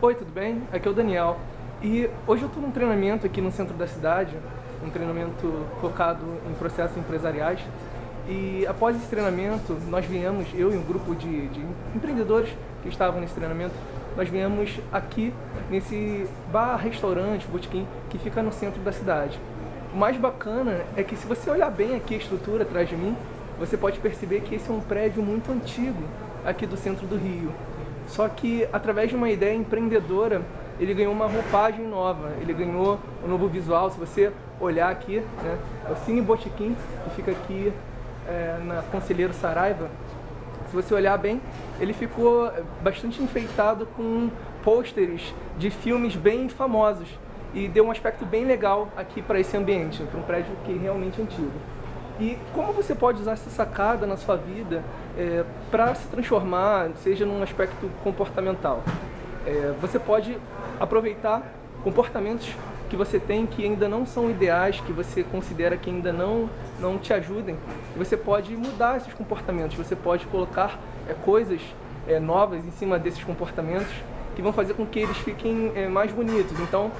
Oi, tudo bem? Aqui é o Daniel. E hoje eu estou num treinamento aqui no centro da cidade, um treinamento focado em processos empresariais. E após esse treinamento, nós viemos, eu e um grupo de, de empreendedores que estavam nesse treinamento, nós viemos aqui nesse bar, restaurante, botequim, que fica no centro da cidade. O mais bacana é que se você olhar bem aqui a estrutura atrás de mim, você pode perceber que esse é um prédio muito antigo aqui do centro do Rio. Só que através de uma ideia empreendedora, ele ganhou uma roupagem nova, ele ganhou um novo visual. Se você olhar aqui, né, é o Cine Botequim, que fica aqui é, na Conselheiro Saraiva. Se você olhar bem, ele ficou bastante enfeitado com pôsteres de filmes bem famosos e deu um aspecto bem legal aqui para esse ambiente, para um prédio que é realmente antigo. E como você pode usar essa sacada na sua vida é, para se transformar, seja num aspecto comportamental? É, você pode aproveitar comportamentos que você tem que ainda não são ideais, que você considera que ainda não, não te ajudem. Você pode mudar esses comportamentos, você pode colocar é, coisas é, novas em cima desses comportamentos que vão fazer com que eles fiquem é, mais bonitos. Então,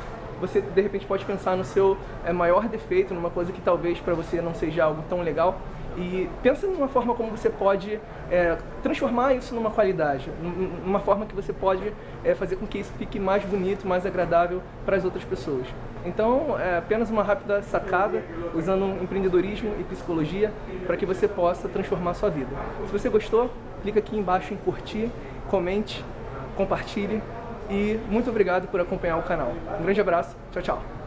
você de repente pode pensar no seu é, maior defeito, numa coisa que talvez para você não seja algo tão legal, e pensa numa forma como você pode é, transformar isso numa qualidade, numa forma que você pode é, fazer com que isso fique mais bonito, mais agradável para as outras pessoas. Então, é apenas uma rápida sacada, usando empreendedorismo e psicologia, para que você possa transformar a sua vida. Se você gostou, clica aqui embaixo em curtir, comente, compartilhe e muito obrigado por acompanhar o canal. Um grande abraço, tchau, tchau.